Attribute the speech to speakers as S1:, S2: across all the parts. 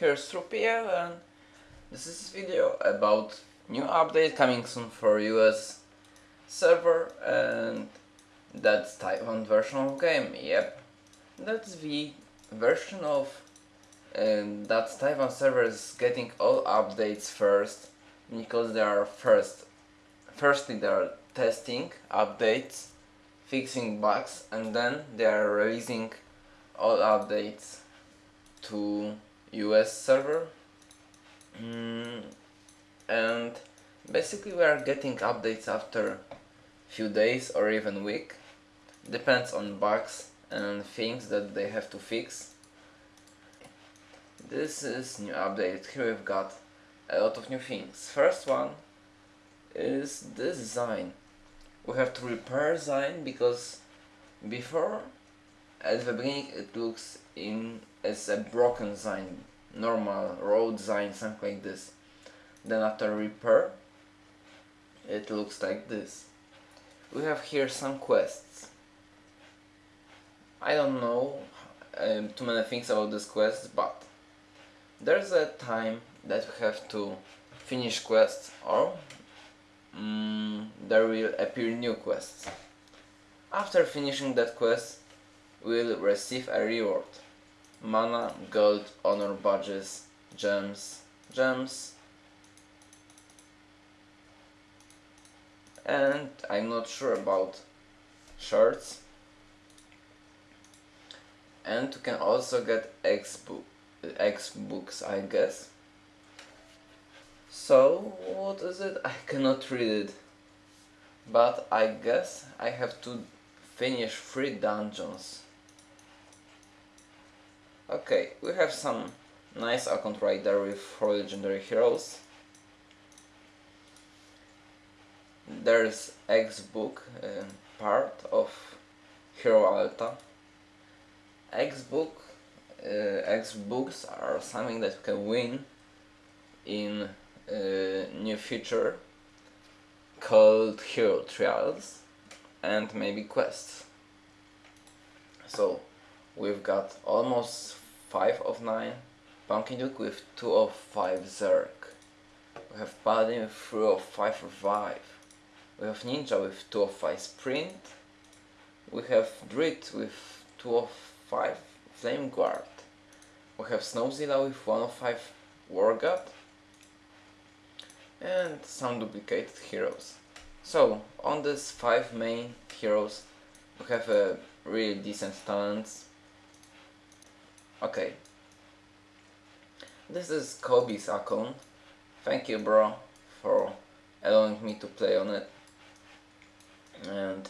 S1: Here's TruePL and this is a video about new update coming soon for US server and that's Taiwan version of game, yep. That's the version of and that Taiwan server is getting all updates first because they are first firstly they are testing updates fixing bugs and then they are releasing all updates to US server. Mm, and basically we are getting updates after few days or even week. Depends on bugs and things that they have to fix. This is new update. Here we've got a lot of new things. First one is this design. We have to repair design because before at the beginning it looks in as a broken sign, normal road sign, something like this. Then after repair, it looks like this. We have here some quests. I don't know um, too many things about this quest, but there's a time that we have to finish quests or mm, there will appear new quests. After finishing that quest, will receive a reward. Mana, gold, honor badges, gems, gems. And I'm not sure about shirts. And you can also get X, book, X books, I guess. So, what is it? I cannot read it. But I guess I have to finish three dungeons. Okay, we have some nice account right there with four legendary heroes. There's X book uh, part of Hero Altar. X book uh, X books are something that you can win in uh, new feature called Hero Trials and maybe quests. So we've got almost 5 of 9 Pumpkin Duke with 2 of 5 Zerg. We have Paladin with 3 of 5 Revive. We have Ninja with 2 of 5 Sprint. We have Druid with 2 of 5 Flame Guard. We have Snowzilla with 1 of 5 War God. And some duplicated heroes. So, on these 5 main heroes, we have a really decent talents Okay. This is Kobe's account. Thank you bro for allowing me to play on it. And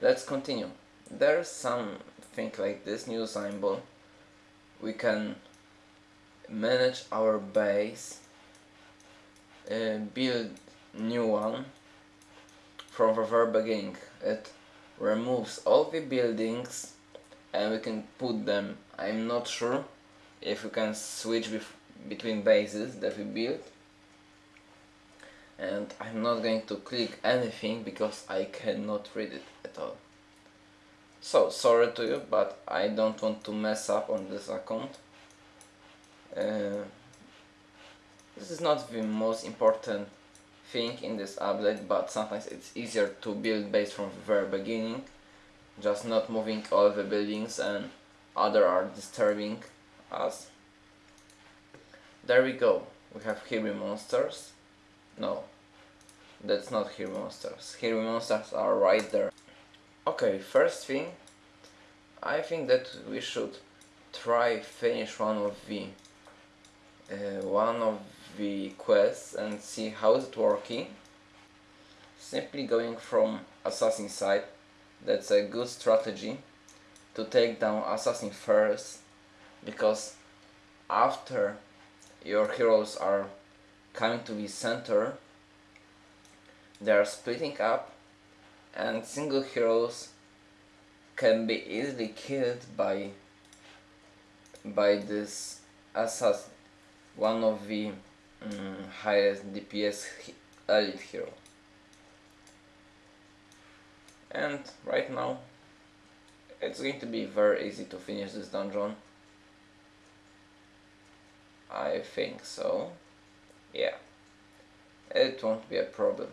S1: let's continue. There's something like this new symbol. We can manage our base, uh, build new one from the very beginning. It removes all the buildings and we can put them I'm not sure if we can switch between bases that we built. And I'm not going to click anything because I cannot read it at all. So sorry to you but I don't want to mess up on this account. Uh, this is not the most important thing in this update but sometimes it's easier to build base from the very beginning just not moving all the buildings and other are disturbing us. There we go. We have Here monsters. No, that's not Here monsters. Here monsters are right there. Okay, first thing, I think that we should try finish one of the uh, one of the quests and see how is it working. Simply going from assassin side that's a good strategy to take down assassin first because after your heroes are coming to the center they are splitting up and single heroes can be easily killed by by this assassin one of the um, highest DPS elite hero and right now it's going to be very easy to finish this dungeon I think so. Yeah. It won't be a problem.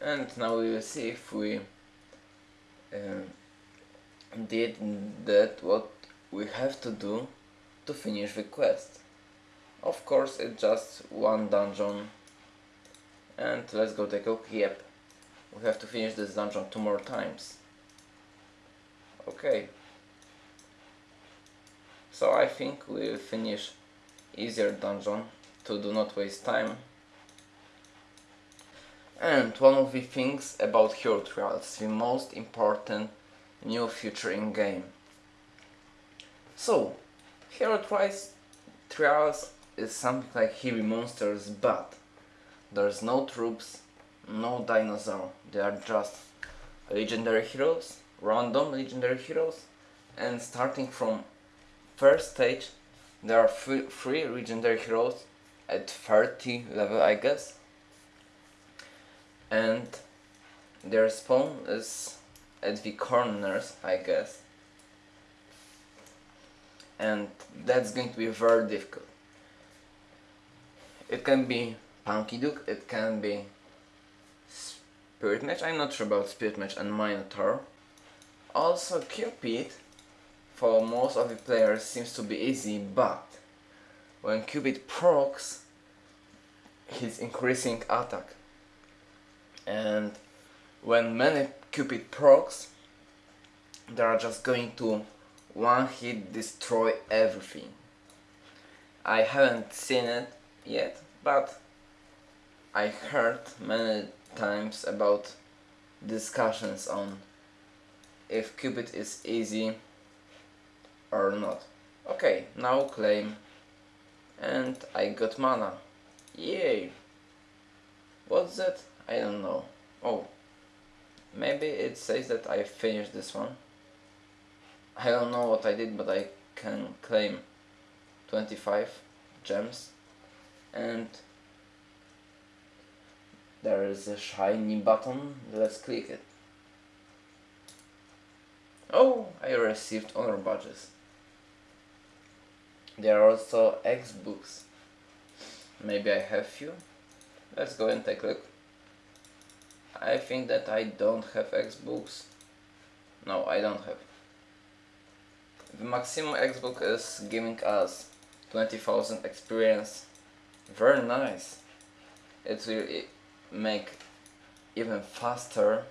S1: And now we will see if we uh, did that what we have to do to finish the quest. Of course it's just one dungeon and let's go take a look. Yep, we have to finish this dungeon two more times. Okay. So I think we'll finish easier dungeon to do not waste time. And one of the things about Hero Trials, the most important new feature in game. So, Hero Trials, Trials is something like heavy monsters, but there's no troops, no dinosaur, they are just legendary heroes, random legendary heroes, and starting from first stage there are three, legendary heroes at 30 level I guess. And their spawn is at the corners I guess. And that's going to be very difficult. It can be Punky Duke, it can be Spirit Mage, I'm not sure about Spirit Mage and Minotaur also Cupid for most of the players seems to be easy but when Cupid procs he's increasing attack. And when many Cupid procs they are just going to one hit destroy everything. I haven't seen it yet but I heard many times about discussions on if Cupid is easy or not. Okay, now claim and I got mana. Yay! What's that? I don't know. Oh, maybe it says that I finished this one. I don't know what I did, but I can claim 25 gems and there is a shiny button, let's click it. Oh, I received honor badges. There are also X books. Maybe I have few. Let's go and take a look. I think that I don't have X books. No, I don't have. The maximum X book is giving us 20,000 experience. Very nice. It will make even faster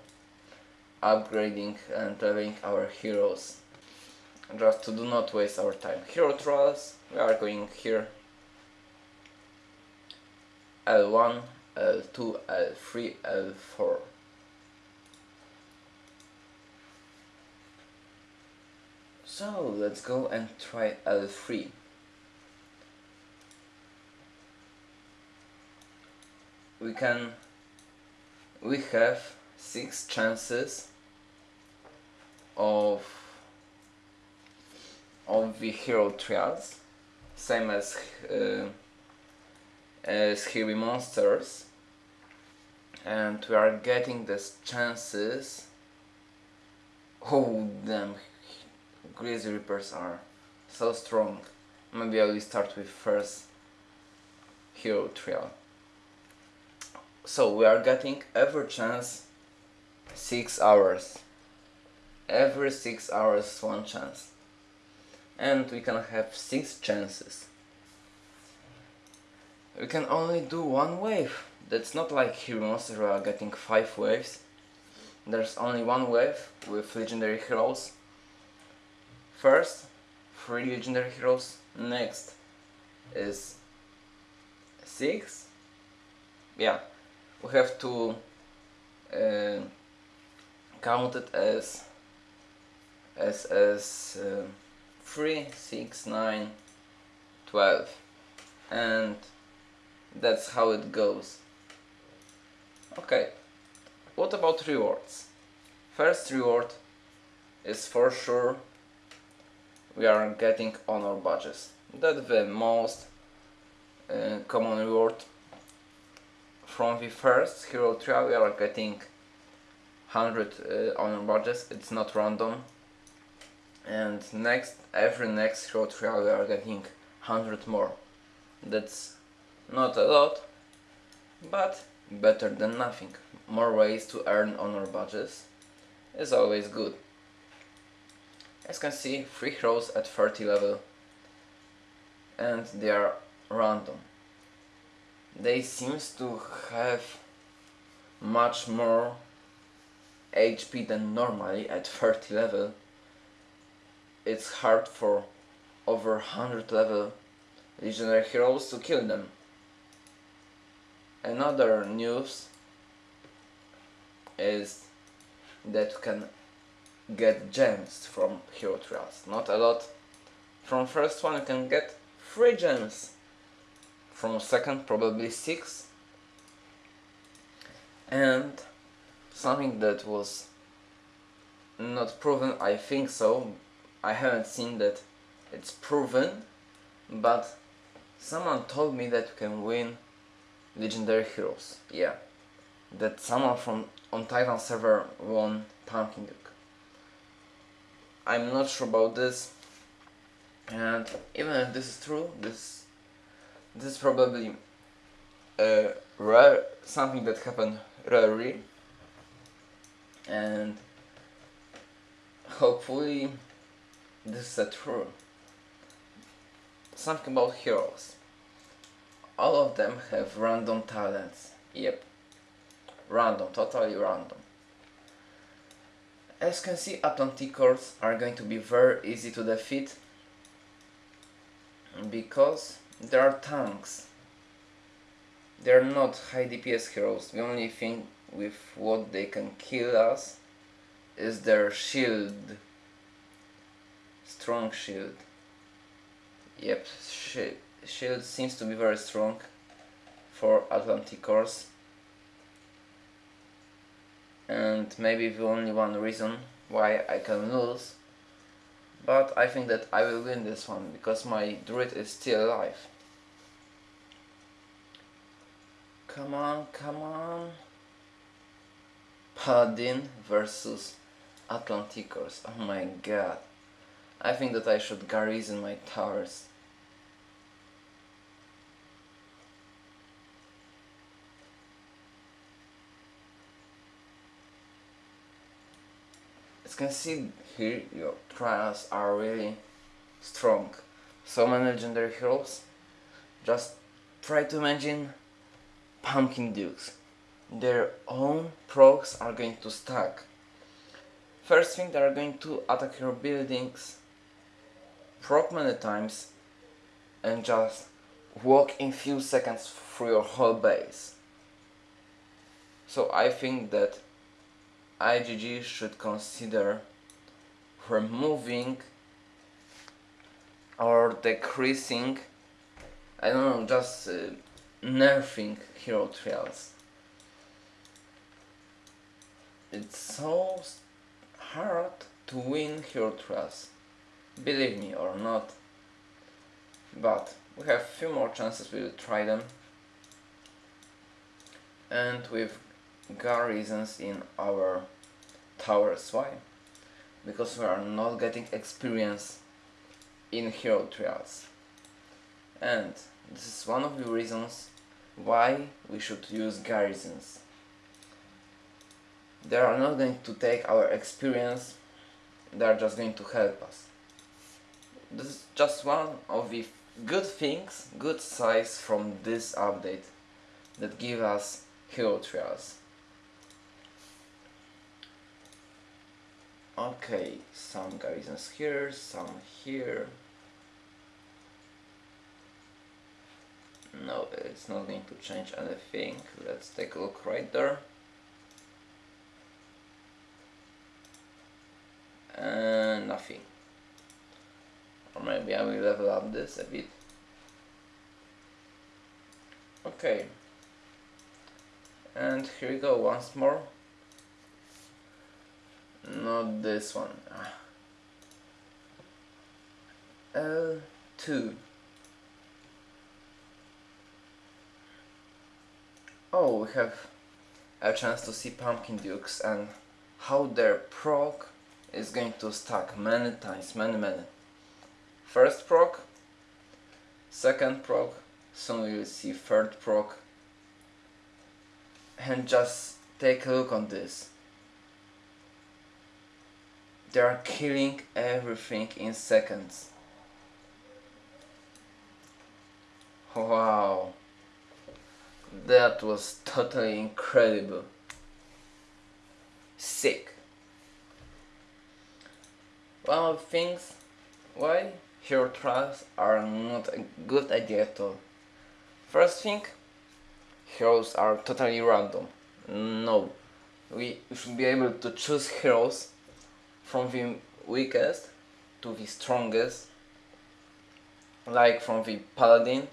S1: upgrading and leveling our heroes just to do not waste our time. Hero trials, we are going here L1, L2, L3, L4. So let's go and try L3. We can we have six chances of of the hero trials same as uh, as heavy monsters. And we are getting these chances. Oh damn Grizzly Reapers are so strong. Maybe I will start with first hero trial so we are getting every chance 6 hours. Every 6 hours one chance. And we can have 6 chances. We can only do one wave. That's not like heroes we are getting 5 waves. There's only one wave with legendary heroes. First 3 legendary heroes. Next is 6 yeah we have to uh, count it as as as uh, 3 6 9 12 and that's how it goes. Okay. What about rewards? First reward is for sure we are getting honor badges. That's the most uh, common reward from the first hero trial we are getting 100 uh, honor badges, it's not random. and next every next hero trial we are getting 100 more. That's not a lot but better than nothing. More ways to earn honor badges is always good. As you can see 3 heroes at 30 level and they are random they seems to have much more HP than normally at 30 level it's hard for over 100 level legendary heroes to kill them. Another news is that you can get gems from hero trials. Not a lot. From first one you can get 3 gems. From second probably 6. And something that was not proven, I think so, I haven't seen that it's proven, but someone told me that you can win legendary heroes. Yeah, that someone from on Titan server won Pumpkin Duke. I'm not sure about this, and even if this is true, this this is probably a rare something that happened rarely, and hopefully this is a true. Something about heroes. All of them have random talents. Yep. Random, totally random. As you can see, Atlanticores are going to be very easy to defeat because they are tanks. They are not high DPS heroes. The only thing with what they can kill us is their shield strong shield. Yep, shield seems to be very strong for Atlanticores. And maybe the only one reason why I can lose. But I think that I will win this one because my druid is still alive. Come on, come on. Paladin versus Atlanticores. Oh my god. I think that I should garrison my towers. As you can see here, your trials are really strong. So many legendary heroes. Just try to imagine Pumpkin Dukes. Their own procs are going to stack. First thing, they are going to attack your buildings proc many times and just walk in few seconds through your whole base. So I think that IGG should consider removing or decreasing, I don't know, just uh, nerfing hero trials. It's so hard to win hero trials believe me or not. But we have few more chances we will try them. And with garrisons in our towers why because we are not getting experience in hero trials and this is one of the reasons why we should use garrisons they are not going to take our experience they are just going to help us this is just one of the good things, good size from this update that give us hero trials. Okay, some garrisons here, some here. No, it's not going to change anything. Let's take a look right there. And nothing. Or maybe I will level up this a bit. Okay. And here we go once more. Not this one. Ah. L2. Oh, we have a chance to see Pumpkin Dukes and how their proc is going to stack many times, many many. First proc, second proc, soon we will see third proc. And just take a look on this. They are killing everything in seconds. Wow. That was totally incredible. Sick. One of the things why hero traps are not a good idea at all. First thing, heroes are totally random. No, we should be able to choose heroes from the weakest to the strongest, like from the paladin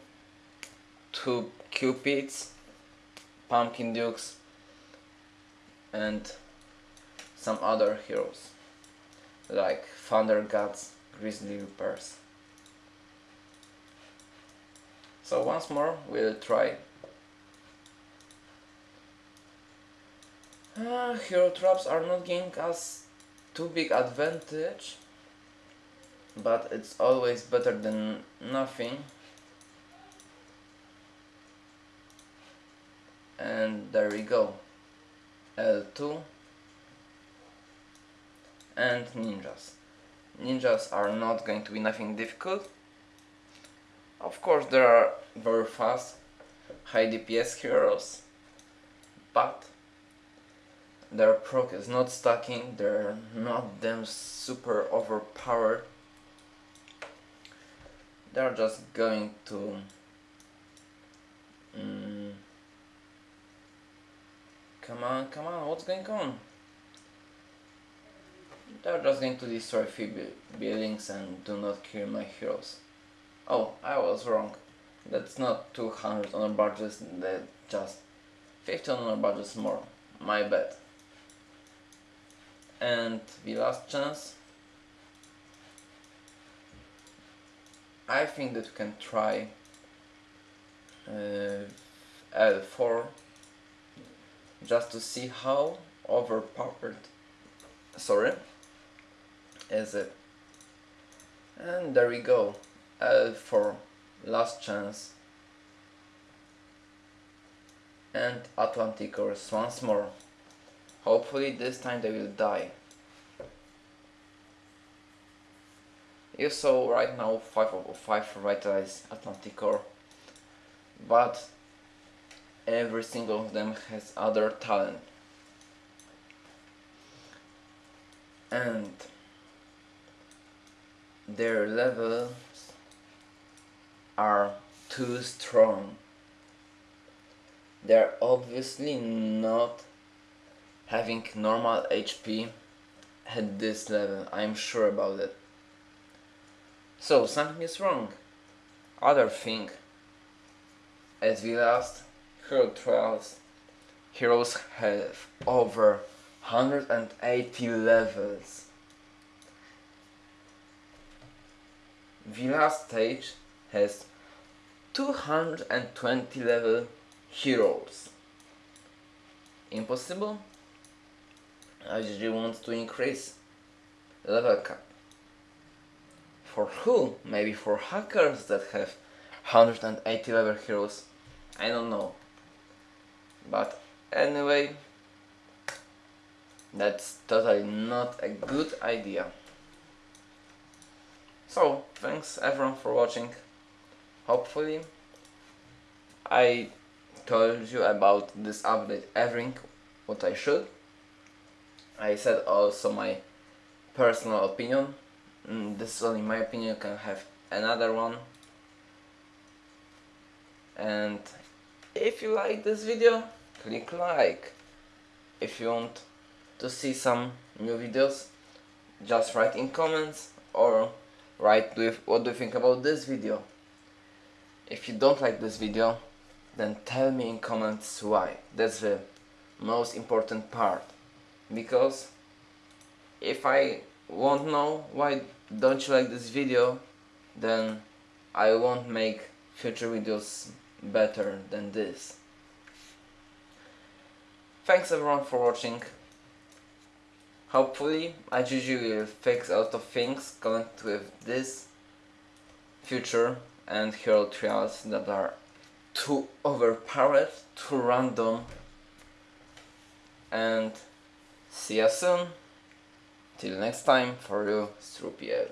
S1: to cupids, pumpkin dukes, and some other heroes like thunder gods, grizzly reapers. So once more we'll try uh, hero traps are not giving us too big advantage but it's always better than nothing and there we go. L2 and ninjas. Ninjas are not going to be nothing difficult. Of course there are very fast high DPS heroes but their proc is not stacking, they're not them super overpowered. They're just going to mm, Come on, come on, what's going on? They're just going to destroy few buildings and do not kill my heroes. Oh, I was wrong. That's not 200 honor badges, that's just 50 honor badges more. My bad and the last chance I think that we can try uh, L4 just to see how overpowered sorry is it. And there we go. L4 last chance. And Atlanticores once more. Hopefully this time they will die. You saw right now 5 of 5 revitalized Atlanticore, but every single of them has other talent. And their levels are too strong. They're obviously not having normal HP at this level, I'm sure about it. So something is wrong. Other thing, as we last Hero Trials, heroes have over 180 levels. The last stage has 220 level heroes. Impossible? I just want to increase level cap. For who? Maybe for hackers that have 180 level heroes. I don't know. But anyway, that's totally not a good idea. So, thanks everyone for watching. Hopefully, I told you about this update everything what I should. I said also my personal opinion. Mm, this is only my opinion, you can have another one. And if you like this video, click like. If you want to see some new videos, just write in comments or write with what do you think about this video. If you don't like this video, then tell me in comments why. That's the most important part because if I won't know why don't you like this video then I won't make future videos better than this. Thanks everyone for watching. Hopefully, IGG will fix a lot of things connected with this future and hero trials that are too overpowered, too random and see you soon. Till next time, for you, Strupiel.